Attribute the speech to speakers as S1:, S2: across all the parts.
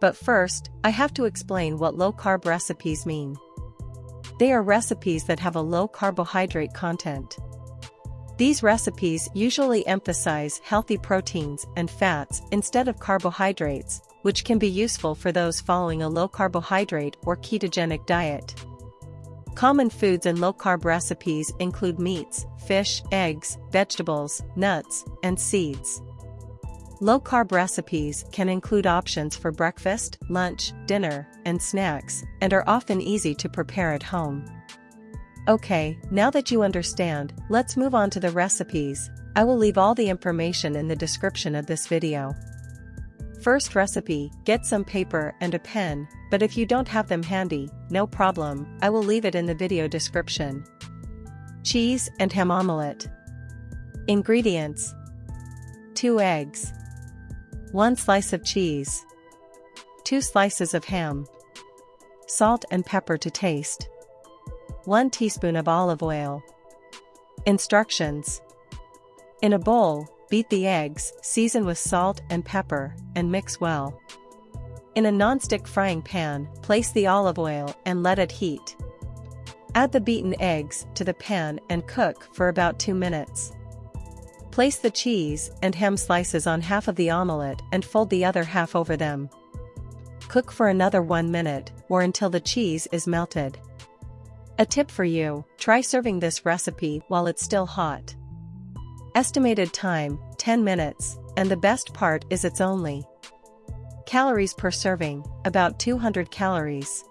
S1: But first, I have to explain what low-carb recipes mean. They are recipes that have a low carbohydrate content. These recipes usually emphasize healthy proteins and fats instead of carbohydrates, which can be useful for those following a low carbohydrate or ketogenic diet. Common foods in low-carb recipes include meats, fish, eggs, vegetables, nuts, and seeds. Low-carb recipes can include options for breakfast, lunch, dinner, and snacks, and are often easy to prepare at home. Okay, now that you understand, let's move on to the recipes. I will leave all the information in the description of this video. First recipe, get some paper and a pen, but if you don't have them handy, no problem, I will leave it in the video description. Cheese and ham omelette. Ingredients 2 eggs, 1 slice of cheese, 2 slices of ham, salt and pepper to taste, 1 teaspoon of olive oil. Instructions In a bowl, beat the eggs, season with salt and pepper, and mix well. In a non-stick frying pan, place the olive oil and let it heat. Add the beaten eggs to the pan and cook for about 2 minutes. Place the cheese and ham slices on half of the omelette and fold the other half over them. Cook for another 1 minute, or until the cheese is melted. A tip for you, try serving this recipe while it's still hot. Estimated time, 10 minutes, and the best part is it's only Calories per serving, about 200 calories.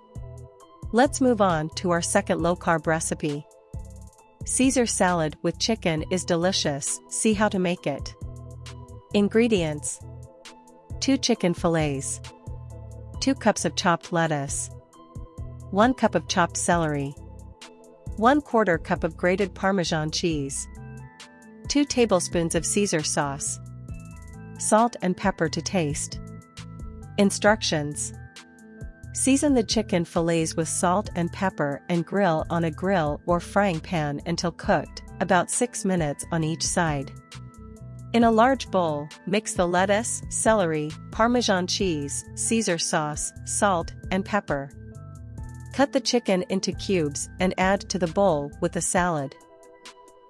S1: Let's move on to our second low-carb recipe. Caesar salad with chicken is delicious, see how to make it. Ingredients. 2 chicken fillets, 2 cups of chopped lettuce, 1 cup of chopped celery, 1 quarter cup of grated Parmesan cheese, 2 tablespoons of Caesar sauce. Salt and pepper to taste. Instructions Season the chicken fillets with salt and pepper and grill on a grill or frying pan until cooked, about 6 minutes on each side. In a large bowl, mix the lettuce, celery, Parmesan cheese, Caesar sauce, salt, and pepper. Cut the chicken into cubes and add to the bowl with the salad.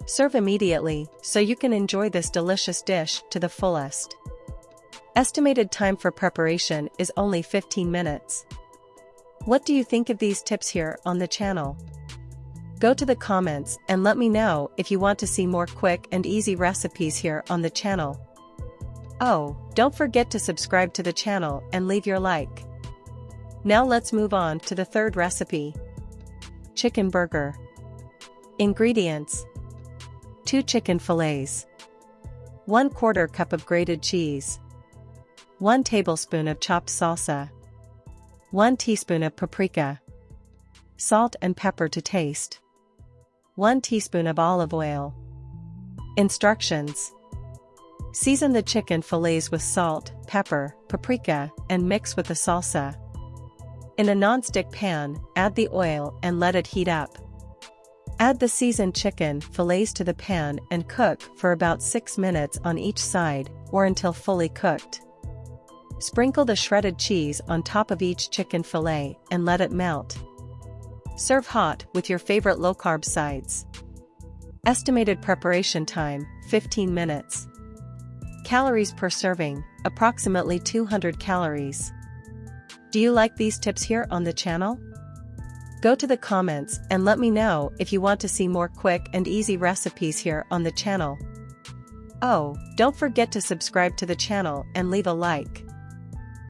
S1: Serve immediately, so you can enjoy this delicious dish to the fullest. Estimated time for preparation is only 15 minutes. What do you think of these tips here on the channel? Go to the comments and let me know if you want to see more quick and easy recipes here on the channel. Oh, don't forget to subscribe to the channel and leave your like. Now let's move on to the third recipe. Chicken Burger. Ingredients 2 chicken fillets, 1 quarter cup of grated cheese, 1 tablespoon of chopped salsa, 1 teaspoon of paprika, salt and pepper to taste, 1 teaspoon of olive oil. Instructions Season the chicken fillets with salt, pepper, paprika, and mix with the salsa. In a non-stick pan, add the oil and let it heat up. Add the seasoned chicken fillets to the pan and cook for about 6 minutes on each side, or until fully cooked. Sprinkle the shredded cheese on top of each chicken fillet and let it melt. Serve hot with your favorite low-carb sides. Estimated preparation time, 15 minutes. Calories per serving, approximately 200 calories. Do you like these tips here on the channel? Go to the comments and let me know if you want to see more quick and easy recipes here on the channel. Oh, don't forget to subscribe to the channel and leave a like.